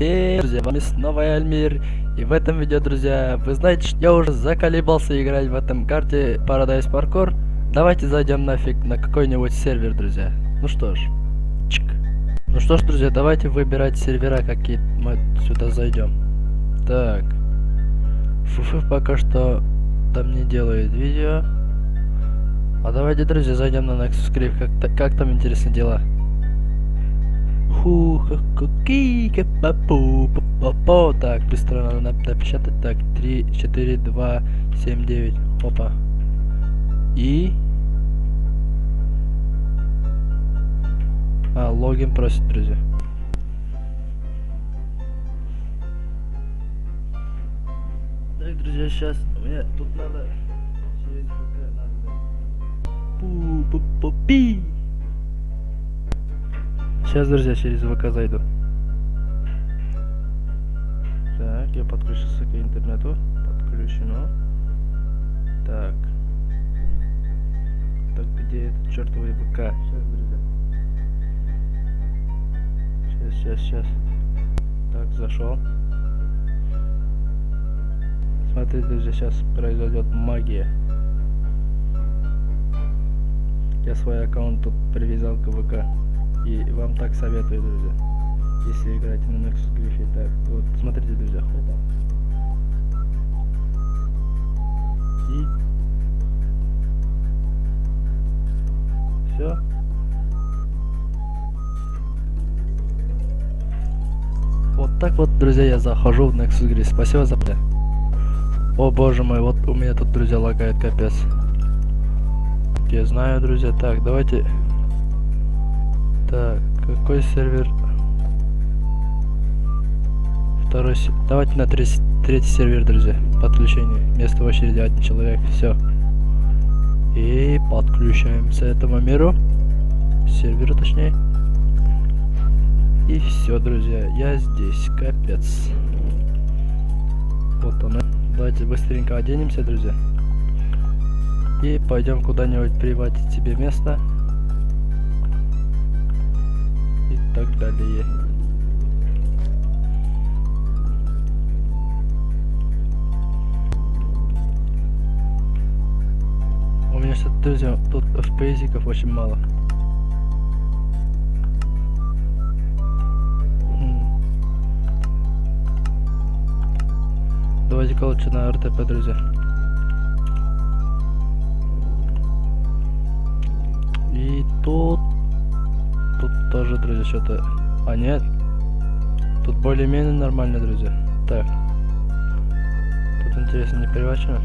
Всем, друзья, вами снова я, Альмир. И в этом видео, друзья, вы знаете, что я уже заколебался играть в этом карте Paradise Parkour. Давайте зайдем нафиг на какой-нибудь сервер, друзья. Ну что ж, чик. Ну что ж, друзья, давайте выбирать сервера, какие мы сюда зайдем. Так. Фуфы пока что там не делает видео. А давайте, друзья, зайдем на Nexus Cliff. Как, как там интересные дела? Ху, ки, папу, папо. Так, быстро надо напечатать. Так, 3, 4, 2, 7, 9. Опа. И... А, логин просит, друзья. Так, друзья, сейчас меня тут надо через ВК надо. Пу, пу, пу, пи. Сейчас, друзья, через ВК зайду. Так, я подключился к интернету. Подключено. Так. Так, где этот чертовый ВК? Сейчас, друзья. Сейчас, сейчас, сейчас. Так, зашел. Смотрите, друзья, сейчас произойдет магия. Я свой аккаунт тут привязал к ВК. И вам так советую, друзья. Если играете на Nexus Griffy. Так, вот, смотрите, друзья. Хопа. И... Все. Вот так вот, друзья, я захожу в Nexus Griffy. Спасибо за... О боже мой, вот у меня тут, друзья, лагает капец. Я знаю, друзья. Так, давайте так, какой сервер? Второй Давайте на третий, третий сервер, друзья. Подключение. Место в очереди один человек. Все. И подключаемся этому миру. Серверу точнее. И все, друзья. Я здесь. Капец. Вот он. Давайте быстренько оденемся, друзья. И пойдем куда-нибудь приводить себе место. Так далее. У меня что-то, друзья, тут FPS очень мало. Давайте-ка лучше на РТП, друзья. И тут тоже, друзья, что-то... А, нет. Тут более-менее нормально, друзья. Так. Тут, интересно, не привачено.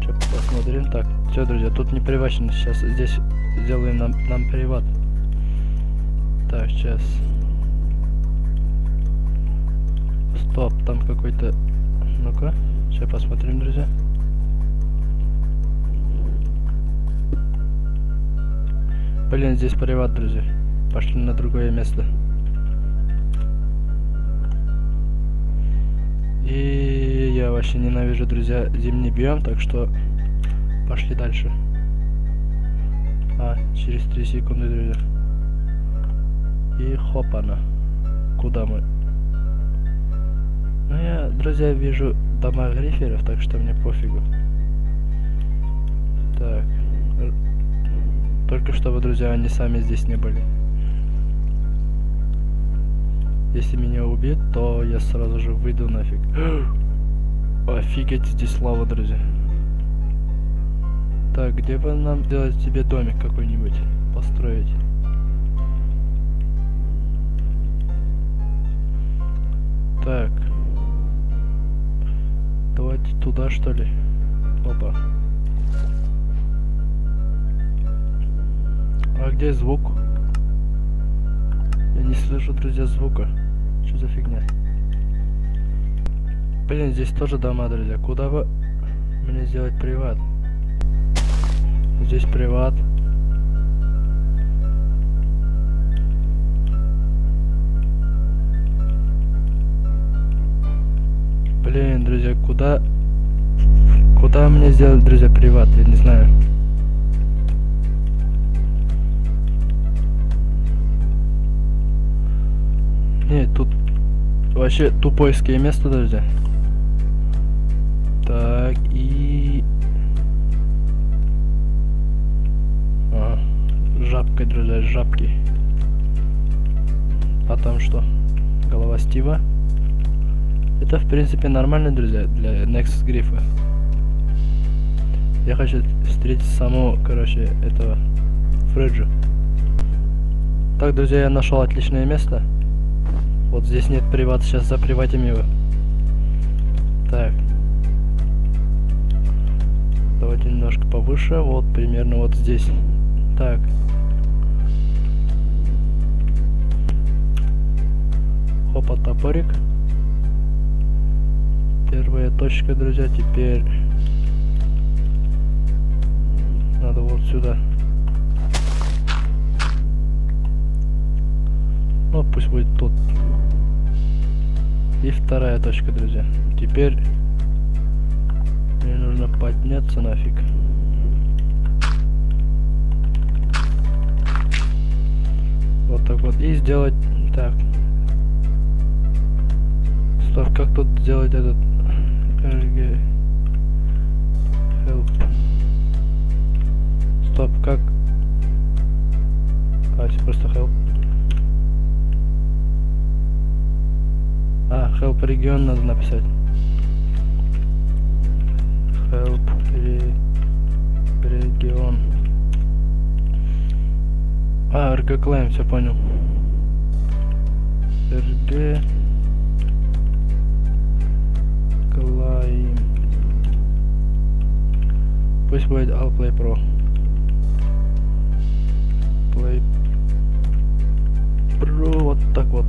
Че, посмотрим. Так, все, друзья, тут не привачено. Сейчас здесь сделаем нам, нам приват. Так, сейчас. Стоп, там какой-то... Ну-ка, сейчас посмотрим, друзья. Блин, здесь приват, друзья. Пошли на другое место. И я вообще ненавижу, друзья, зимний биом, так что пошли дальше. А, через 3 секунды, друзья. И хопана. Куда мы? Ну, я, друзья, вижу дома гриферов, так что мне пофигу. Так. Только чтобы, друзья, они сами здесь не были. Если меня убьют, то я сразу же выйду нафиг. Офигеть, здесь лава, друзья. Так, где бы нам сделать себе домик какой-нибудь? Построить. Так. Давайте туда, что ли? Опа. А где звук? Я не слышу, друзья, звука. Что за фигня? Блин, здесь тоже дома, друзья. Куда бы мне сделать приват? Здесь приват. Блин, друзья, куда... Куда мне сделать, друзья, приват? Я не знаю. Вообще тупойское место, друзья. Так, и... Ага. Жабка, друзья, жабки. А там что? Голова Стива. Это, в принципе, нормально, друзья, для Nexus грифа. Я хочу встретить самого, короче, этого Фреджу. Так, друзья, я нашел отличное место. Вот здесь нет приват, сейчас заприватим его. Так. Давайте немножко повыше, вот примерно вот здесь. Так. Хопа, топорик. Первая точка, друзья, теперь надо вот сюда. Ну, пусть будет тут. И вторая точка, друзья. Теперь мне нужно подняться нафиг. Вот так вот. И сделать так. Стоп, как тут сделать этот RG help? Стоп, как? А, просто help. А, help регион надо написать. Help ре... регион. А, РГ клейм, все понял. РГ клейм. Пусть будет Allplay Pro. Play Pro, вот так вот.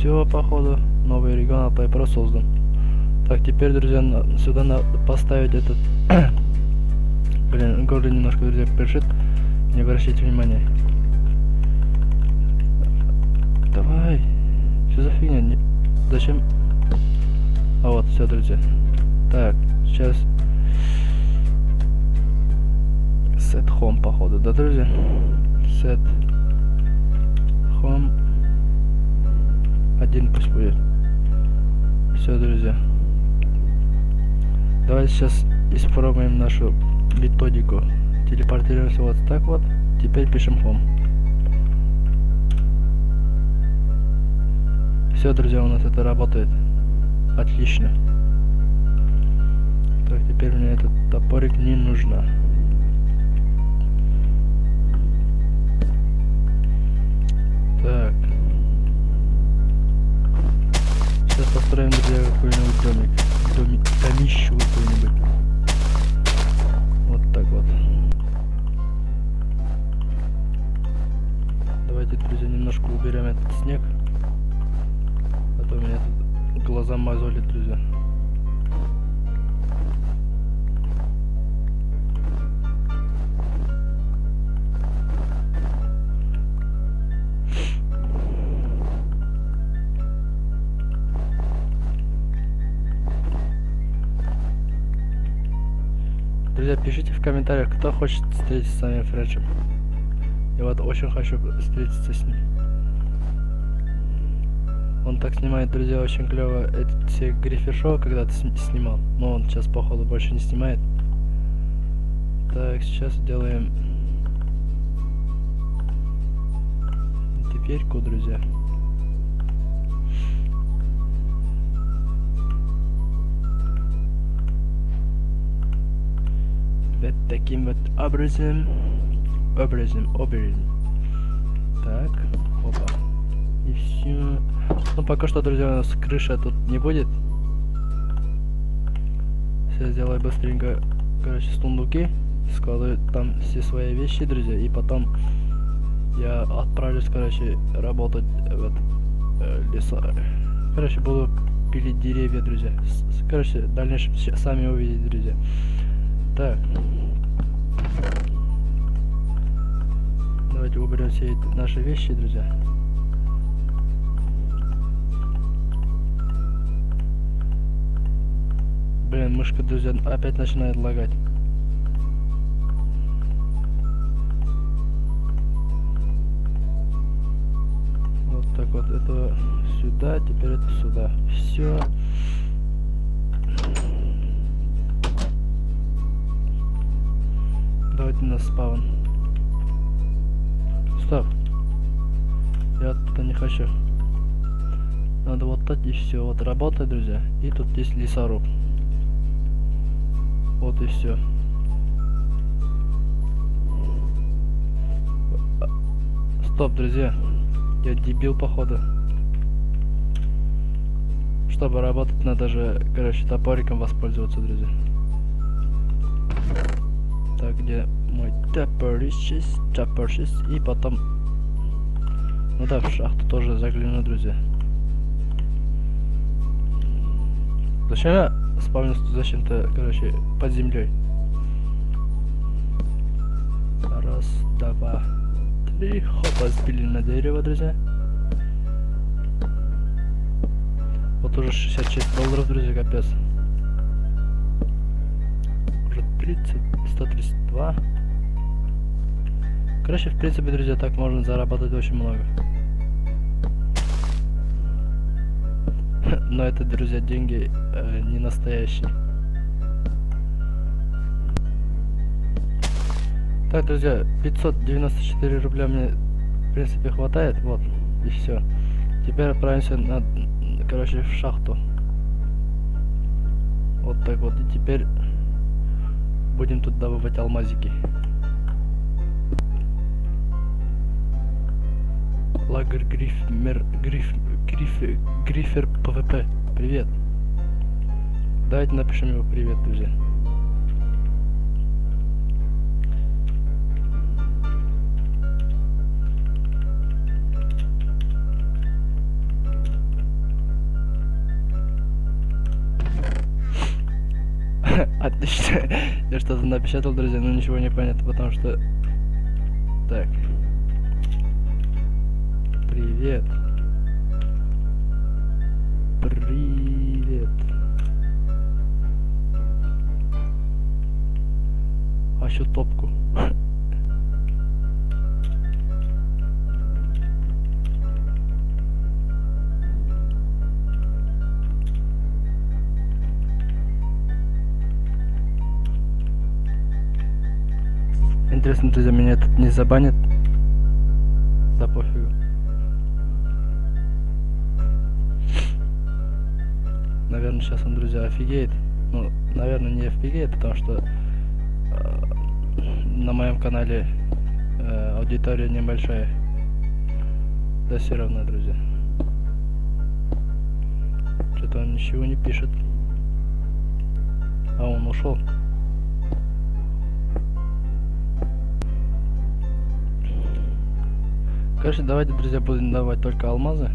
Все, походу новый регион Play создан. Так, теперь, друзья, сюда надо поставить этот... Блин, горло немножко, друзья, першит. Не обращайте внимания. Давай. Что за фигня? Не... Зачем? А вот, все, друзья. Так, сейчас... Set home, походу, да, друзья? Set home. Один пусть будет. Все, друзья. Давайте сейчас испробуем нашу методику. Телепортируемся вот так вот. Теперь пишем home. Все, друзья, у нас это работает. Отлично. Так, теперь мне этот топорик не нужно. Так. Сейчас построим, друзья, какой-нибудь домик. Домик, домищу какой-нибудь. Вот так вот. Давайте, друзья, немножко уберем этот снег. А то меня тут глаза мозолит. Друзья, комментариях, кто хочет встретиться с вами Фреджем. Я вот очень хочу встретиться с ним. Он так снимает, друзья, очень клево эти все грифер шоу когда-то снимал. Но он сейчас, походу, больше не снимает. Так, сейчас делаем дверьку, друзья. Вот таким вот образом образом образом. Так опа. И все ну пока что друзья у нас крыша тут не будет. Сейчас сделаю быстренько короче сундуки складываю там все свои вещи друзья и потом я отправлюсь короче работать в э, леса короче буду пилить деревья друзья. Короче в дальнейшем сами увидите друзья так. Давайте уберем все наши вещи, друзья. Блин, мышка, друзья, опять начинает лагать. Вот так вот, это сюда, теперь это сюда. Все. Давайте на спаун. Стоп. Я туда не хочу. Надо вот так и все. Вот работает, друзья. И тут есть лесоруб. Вот и все. Стоп, друзья. Я дебил, походу. Чтобы работать, надо же, короче, топориком воспользоваться, друзья. Так, где мой топорищись, топорищись, и потом... Ну да, в шахту тоже загляну, друзья. Зачем я спавнился зачем-то, короче, под землей? Раз, два, три. Хопа, сбили на дерево, друзья. Вот уже 66 долларов, друзья, капец. Уже 30, 132. Короче, в принципе, друзья, так можно заработать очень много. Но это, друзья, деньги э, не настоящие. Так, друзья, 594 рубля мне, в принципе, хватает. Вот, и все. Теперь отправимся на, короче, в шахту. Вот так вот. И теперь будем тут добывать алмазики. Лагерь Грифмер... Гриф... Гриф... Грифер ПВП. Привет. Давайте напишем его привет, друзья. Отлично. Я что-то напечатал, друзья, но ничего не понятно, потому что... Так. Привет. Привет. А еще топку. Интересно, друзья, меня тут не забанят? Да пофигу. Наверное, сейчас он, друзья, офигеет. Ну, наверное, не офигеет, потому что э, на моем канале э, аудитория небольшая. Да все равно, друзья. Что-то он ничего не пишет. А он ушел. Короче, давайте, друзья, будем давать только алмазы.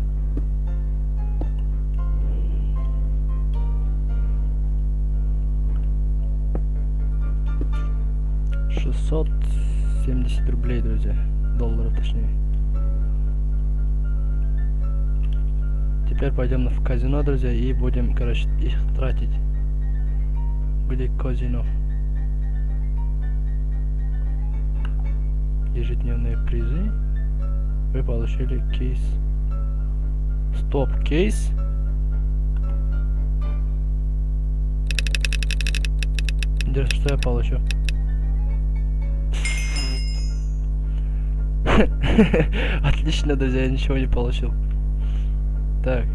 Шестьсот семьдесят рублей, друзья. Долларов, точнее. Теперь пойдем в казино, друзья, и будем, короче, их тратить. Где казино? Ежедневные призы. Вы получили кейс. Стоп, кейс? Интересно, что я получу? Отлично, друзья, я ничего не получил. Так.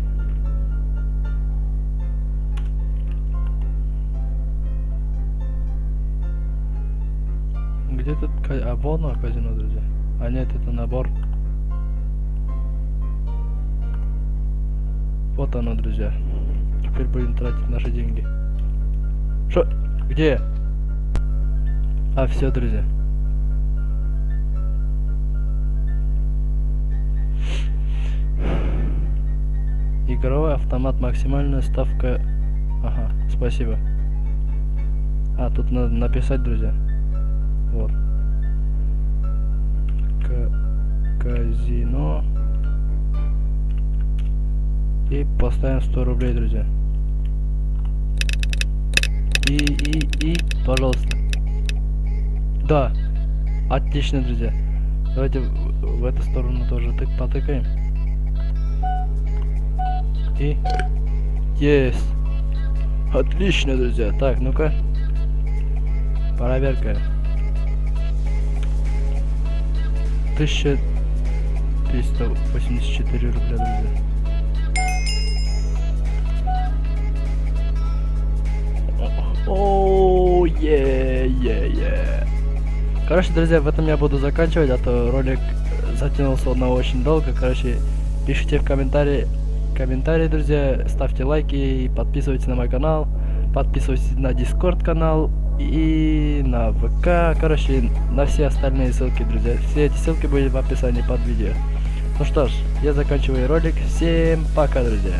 Где тут... А, вон казино, друзья. А нет, это набор. Вот оно, друзья. Теперь будем тратить наши деньги. Что? Где? А, все, друзья. Игровой автомат, максимальная ставка... Ага, спасибо. А, тут надо написать, друзья. Вот. К казино. И поставим 100 рублей, друзья. И, и, и, пожалуйста. Да. Отлично, друзья. Давайте в, в эту сторону тоже тык потыкаем. И... Есть. Отлично, друзья. Так, ну-ка. Проверка. 1384 рубля, друзья. Оу, е, е, е. Короче, друзья, в этом я буду заканчивать, а то ролик затянулся на очень долго. Короче, пишите в комментарии, комментарии, друзья, ставьте лайки и подписывайтесь на мой канал, подписывайтесь на Дискорд канал и на ВК, короче, на все остальные ссылки, друзья. Все эти ссылки будут в описании под видео. Ну что ж, я заканчиваю ролик. Всем пока, друзья.